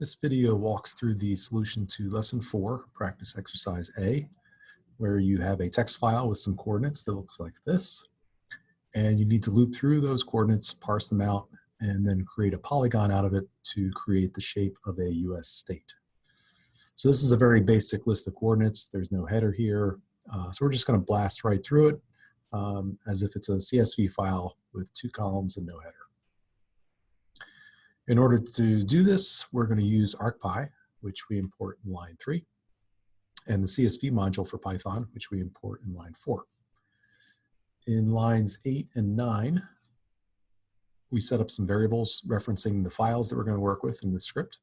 This video walks through the solution to lesson four, practice exercise A, where you have a text file with some coordinates that looks like this. And you need to loop through those coordinates, parse them out, and then create a polygon out of it to create the shape of a US state. So this is a very basic list of coordinates. There's no header here. Uh, so we're just gonna blast right through it um, as if it's a CSV file with two columns and no header. In order to do this, we're going to use ArcPy, which we import in line 3, and the CSV module for Python, which we import in line 4. In lines 8 and 9, we set up some variables referencing the files that we're going to work with in the script.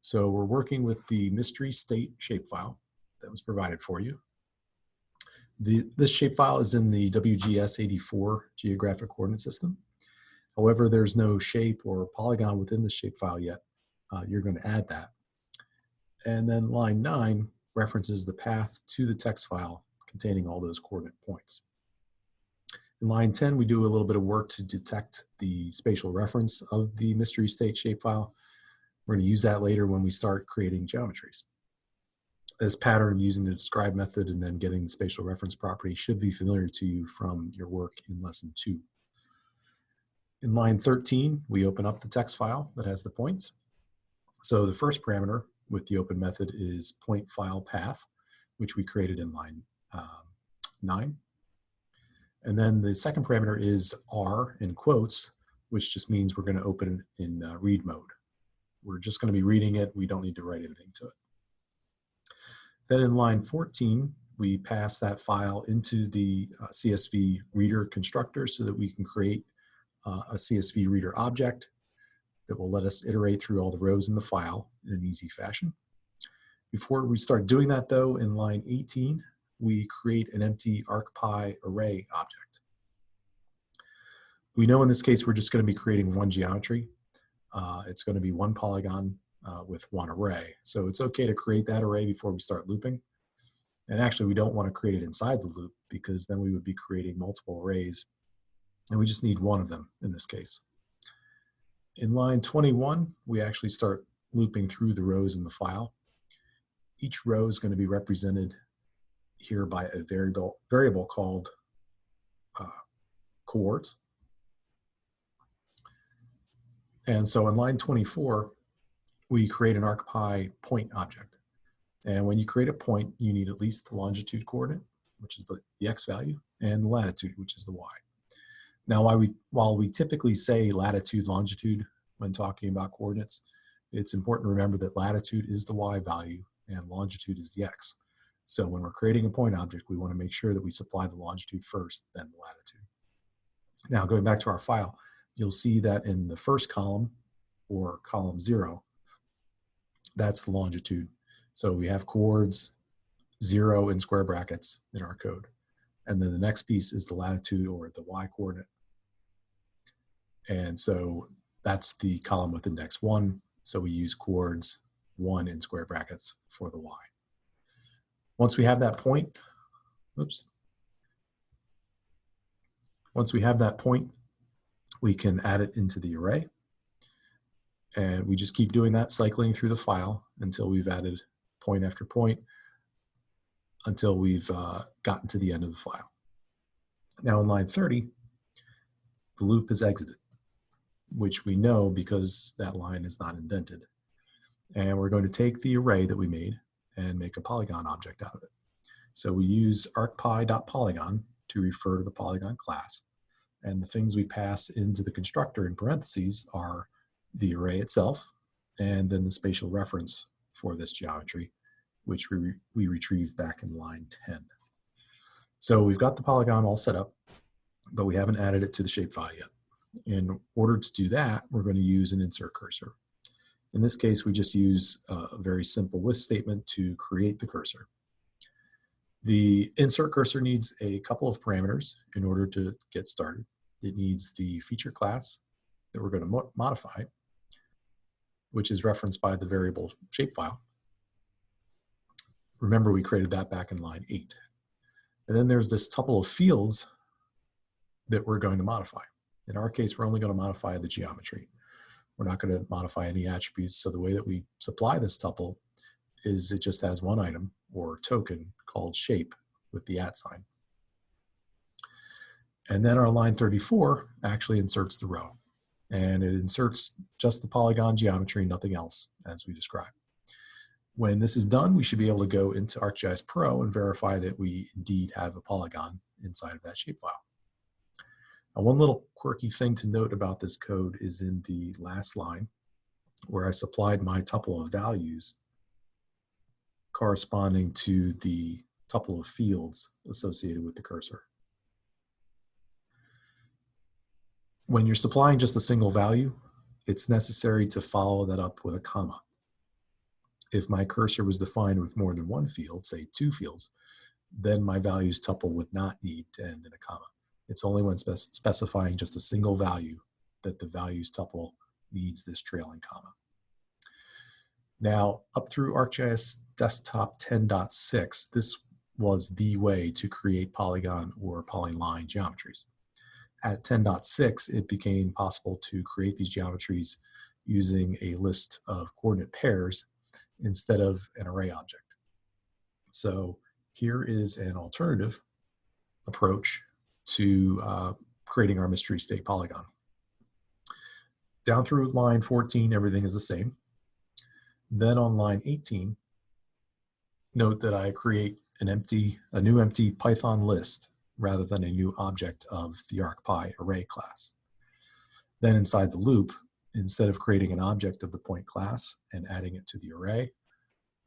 So we're working with the mystery state shapefile that was provided for you. The, this shapefile is in the WGS84 geographic coordinate system. However, there's no shape or polygon within the shapefile yet. Uh, you're going to add that. And then line 9 references the path to the text file containing all those coordinate points. In line 10, we do a little bit of work to detect the spatial reference of the mystery state shapefile. We're going to use that later when we start creating geometries. This pattern of using the describe method and then getting the spatial reference property should be familiar to you from your work in lesson 2. In line 13, we open up the text file that has the points. So the first parameter with the open method is point file path, which we created in line um, 9. And then the second parameter is R in quotes, which just means we're going to open in uh, read mode. We're just going to be reading it. We don't need to write anything to it. Then in line 14, we pass that file into the uh, CSV reader constructor so that we can create uh, a CSV reader object that will let us iterate through all the rows in the file in an easy fashion. Before we start doing that though, in line 18, we create an empty ArcPy array object. We know in this case we're just going to be creating one geometry. Uh, it's going to be one polygon uh, with one array. So it's okay to create that array before we start looping. And actually we don't want to create it inside the loop because then we would be creating multiple arrays and we just need one of them in this case. In line 21, we actually start looping through the rows in the file. Each row is going to be represented here by a variable, variable called uh, coords. And so in line 24, we create an ArcPy point object. And when you create a point, you need at least the longitude coordinate, which is the, the x value, and the latitude, which is the y. Now, while we, while we typically say latitude, longitude when talking about coordinates, it's important to remember that latitude is the y value and longitude is the x. So when we're creating a point object, we want to make sure that we supply the longitude first, then the latitude. Now, going back to our file, you'll see that in the first column, or column zero, that's the longitude. So we have coords, zero in square brackets in our code. And then the next piece is the latitude or the y coordinate. And so that's the column with index one. So we use coords one in square brackets for the y. Once we have that point, oops. Once we have that point, we can add it into the array. And we just keep doing that, cycling through the file until we've added point after point until we've uh, gotten to the end of the file. Now in line 30, the loop is exited, which we know because that line is not indented. And we're going to take the array that we made and make a polygon object out of it. So we use arcpy.polygon to refer to the polygon class. And the things we pass into the constructor in parentheses are the array itself and then the spatial reference for this geometry which we, we retrieved back in line 10. So we've got the polygon all set up, but we haven't added it to the shapefile yet. In order to do that, we're going to use an insert cursor. In this case, we just use a very simple with statement to create the cursor. The insert cursor needs a couple of parameters in order to get started. It needs the feature class that we're going to mo modify, which is referenced by the variable shapefile. Remember, we created that back in line eight. And then there's this tuple of fields that we're going to modify. In our case, we're only going to modify the geometry. We're not going to modify any attributes. So the way that we supply this tuple is it just has one item or token called shape with the at sign. And then our line 34 actually inserts the row. And it inserts just the polygon geometry, nothing else, as we described. When this is done, we should be able to go into ArcGIS Pro and verify that we indeed have a polygon inside of that shapefile. Now, one little quirky thing to note about this code is in the last line, where I supplied my tuple of values corresponding to the tuple of fields associated with the cursor. When you're supplying just a single value, it's necessary to follow that up with a comma. If my cursor was defined with more than one field, say two fields, then my values tuple would not need to end in a comma. It's only when spec specifying just a single value that the values tuple needs this trailing comma. Now, up through ArcGIS Desktop 10.6, this was the way to create polygon or polyline geometries. At 10.6, it became possible to create these geometries using a list of coordinate pairs instead of an array object. So here is an alternative approach to uh, creating our mystery state polygon. Down through line 14, everything is the same. Then on line 18, note that I create an empty, a new empty Python list rather than a new object of the ArcPy array class. Then inside the loop, instead of creating an object of the point class and adding it to the array,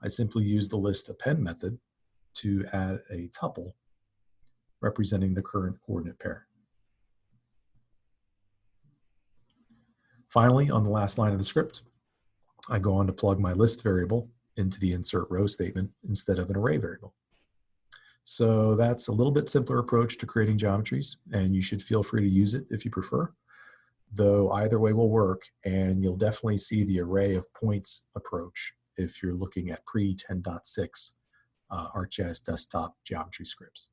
I simply use the list append method to add a tuple representing the current coordinate pair. Finally, on the last line of the script, I go on to plug my list variable into the insert row statement instead of an array variable. So that's a little bit simpler approach to creating geometries, and you should feel free to use it if you prefer, though either way will work, and you'll definitely see the array of points approach if you're looking at pre-10.6 uh, ArcGIS desktop geometry scripts.